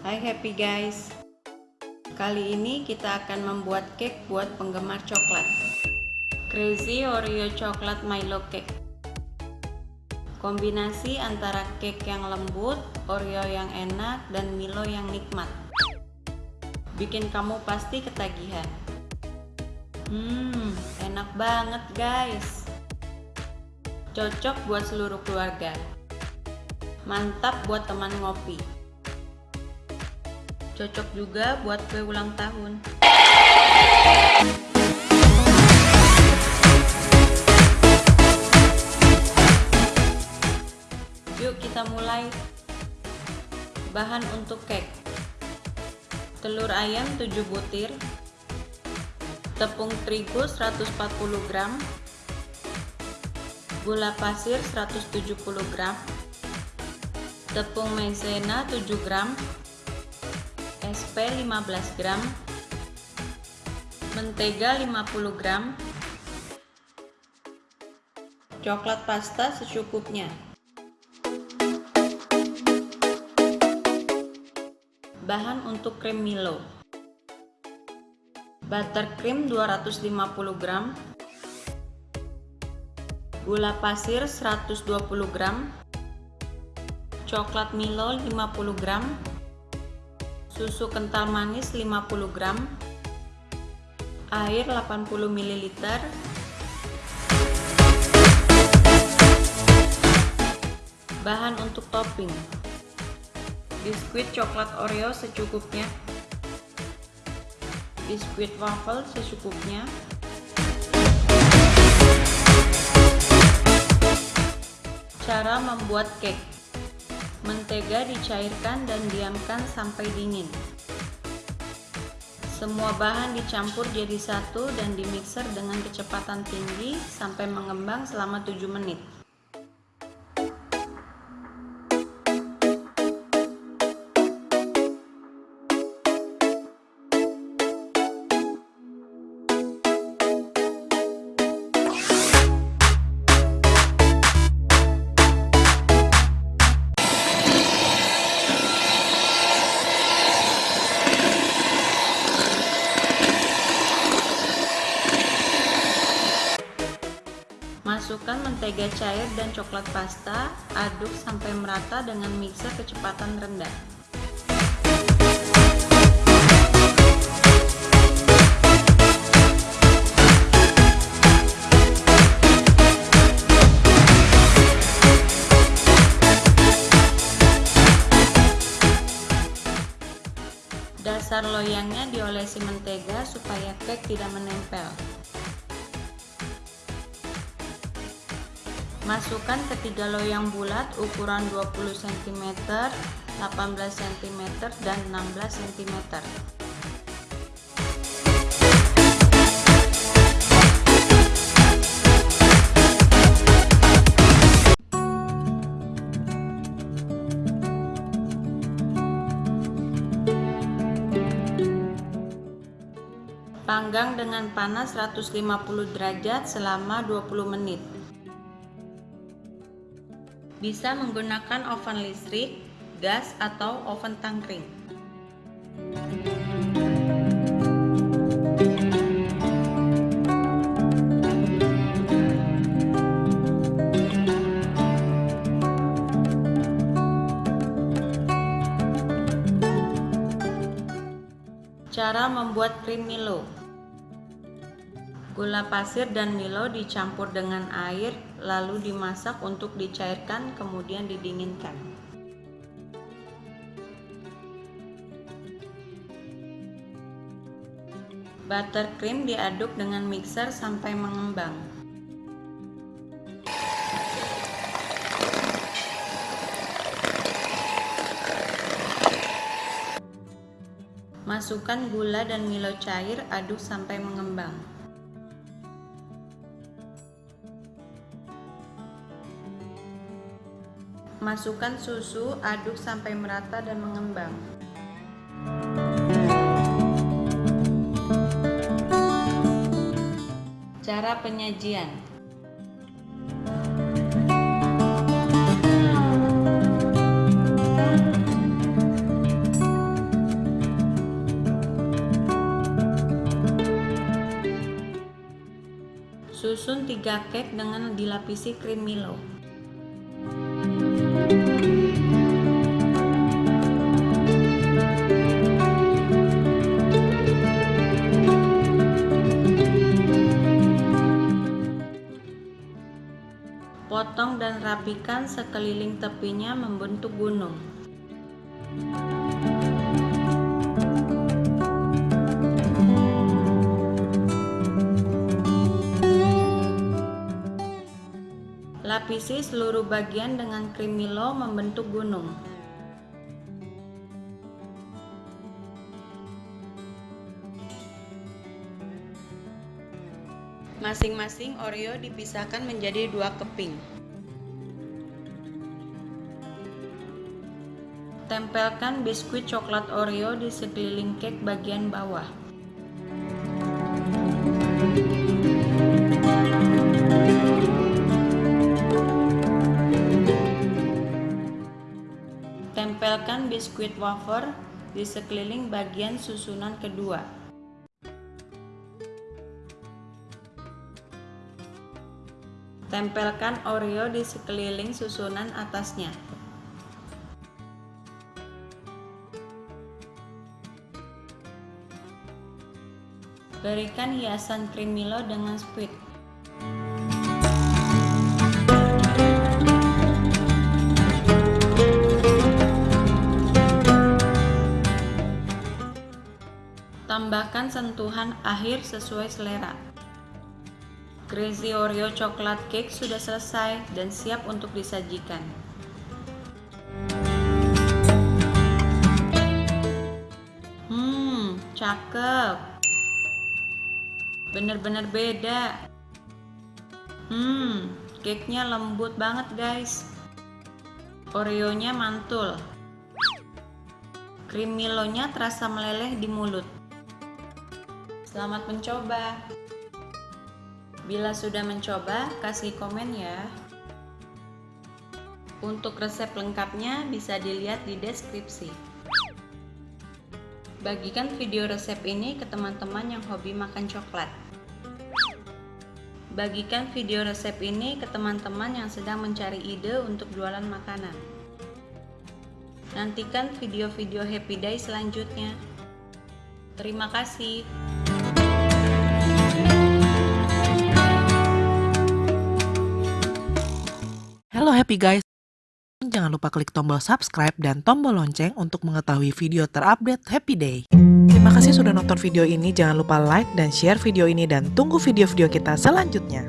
Hai happy guys. Kali ini kita akan membuat cake buat penggemar coklat. Crazy Oreo Coklat Milo Cake. Kombinasi antara cake yang lembut, Oreo yang enak, dan Milo yang nikmat. Bikin kamu pasti ketagihan. Hmm, enak banget guys. Cocok buat seluruh keluarga. Mantap buat teman ngopi Cocok juga buat kue ulang tahun. Yuk kita mulai. Bahan untuk cake. Telur ayam 7 butir. Tepung terigu 140 gram. Gula pasir 170 gram. Tepung maizena 7 gram SP 15 gram mentega 50 gram coklat pasta secukupnya. Bahan untuk krim Milo. Buttercream 250 gram gula pasir 120 gram coklat Milo 50 gram susu kental manis 50 gram. Air 80 ml bahan untuk topping. Biskuit coklat oreo secukupnya. Biskuit waffle secukupnya. Cara membuat cake Mentega dicairkan dan diamkan sampai dingin. Semua bahan dicampur jadi satu dan dimixer dengan kecepatan tinggi sampai mengembang selama 7 menit. Mentega cair dan coklat pasta, aduk sampai merata dengan mixer kecepatan rendah. Dasar loyangnya diolesi mentega supaya cake tidak menempel. Masukkan ketiga loyang bulat ukuran 20 cm, 18 cm, dan 16 cm. Panggang dengan panas 150 derajat selama 20 menit. Bisa menggunakan oven listrik, gas, atau oven tangkring. Cara membuat krim Milo Gula pasir dan Milo dicampur dengan air lalu dimasak untuk dicairkan kemudian didinginkan. Buttercream diaduk dengan mixer sampai mengembang. Masukkan gula dan Milo cair, aduk sampai mengembang. Masukkan susu, aduk sampai merata dan mengembang. Cara penyajian Susun 3 cake dengan dilapisi krim Milo. Potong dan rapikan sekeliling tepinya membentuk gunung. Lapisi seluruh bagian dengan krim Milo membentuk gunung. Masing-masing Oreo dipisahkan menjadi dua keping. Tempelkan biskuit coklat Oreo di sekeliling cake bagian bawah. Tempelkan biskuit wafer di sekeliling bagian susunan kedua. Tempelkan Oreo di sekeliling susunan atasnya. Berikan hiasan krim Milo dengan squid. Tambahkan sentuhan akhir sesuai selera. Crazy Oreo coklat cake sudah selesai dan siap untuk disajikan. Hmm, cakep. Bener-bener beda. Hmm, cake-nya lembut banget guys. Oreo-nya mantul. Krim Milonya terasa meleleh di mulut. Selamat mencoba. Bila sudah mencoba, kasih komen ya. Untuk resep lengkapnya bisa dilihat di deskripsi. Bagikan video resep ini ke teman-teman yang hobi makan coklat. Bagikan video resep ini ke teman-teman yang sedang mencari ide untuk jualan makanan. Nantikan video-video Happy Day selanjutnya. Terima kasih. Halo happy guys, jangan lupa klik tombol subscribe dan tombol lonceng untuk mengetahui video terupdate Happy Day. Terima kasih sudah nonton video ini, jangan lupa like dan share video ini dan tunggu video-video kita selanjutnya.